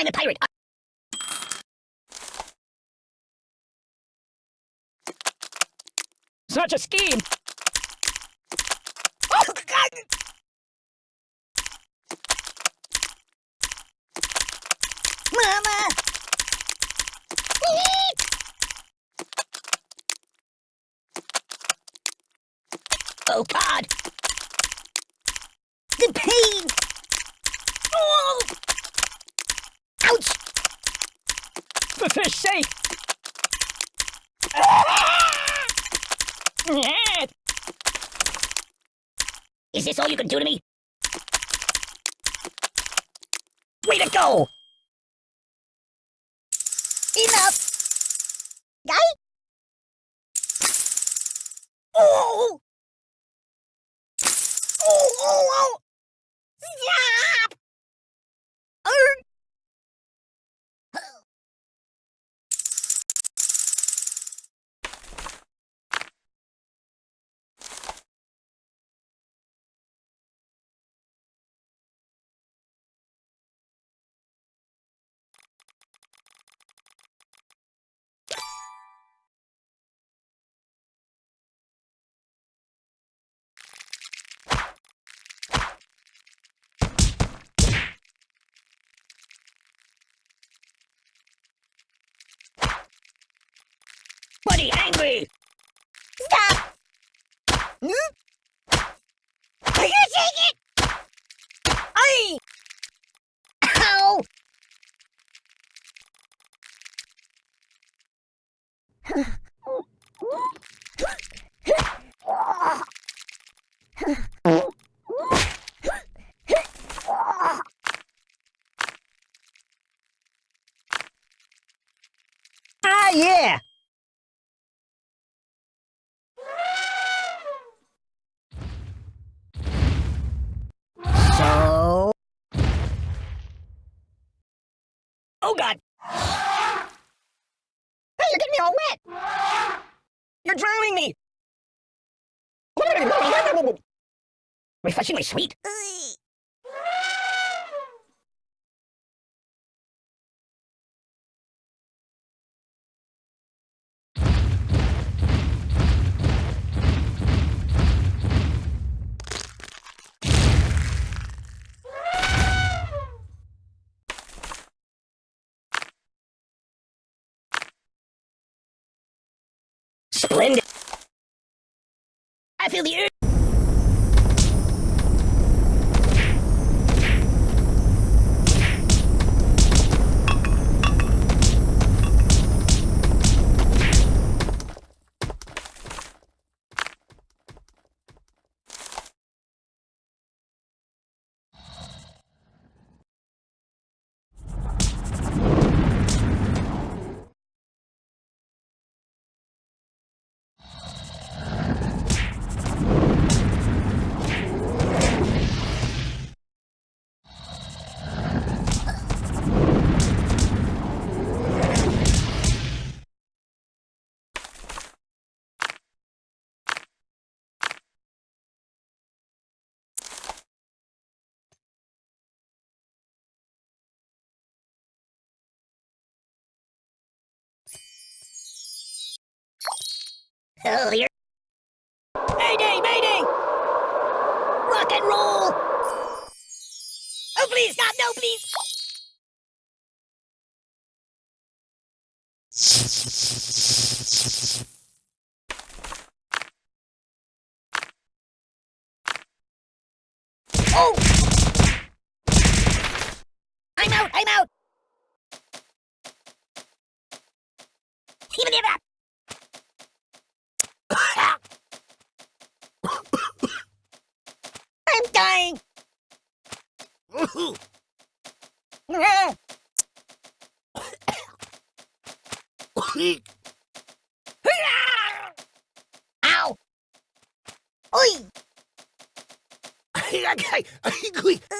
I'm a pirate. Such a scheme! Oh, God! Mama! Oh, God! The pain! Oh! Ouch! For fish sake! Is this all you can do to me? Way to go! Enough! Guy? Oh! Oh, oh, oh! Stop! Err! Buddy angry! Stop! Hmm? Are you take it? Aye! Ow! Ah, yeah! So... Oh, God! Hey, you're getting me all wet! You're drowning me! Refreshingly sweet. Splendid! I feel the earth! Oh, you're... Mayday, mayday! Rock and roll! Oh, please, God, no, please! Oh! I'm out, I'm out! Ow! Oi! Yo.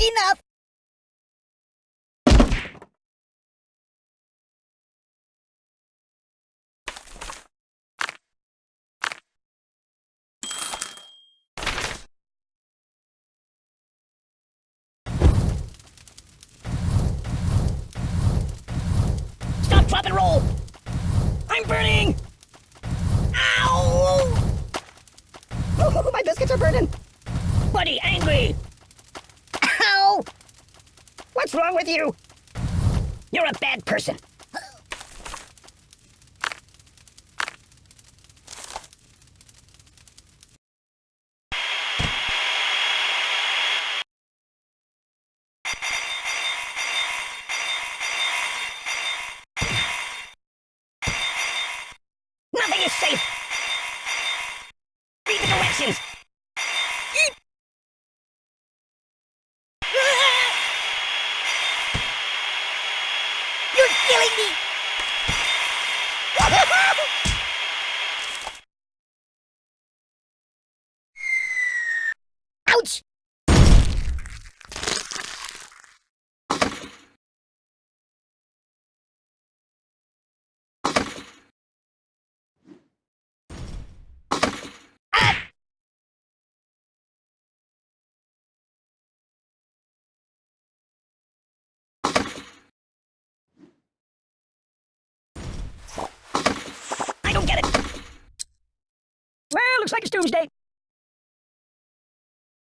Enough! Stop, drop, and roll! With you? You're a bad person. Nothing is safe. Read the directions. Eep. You're looks like it's doomsday.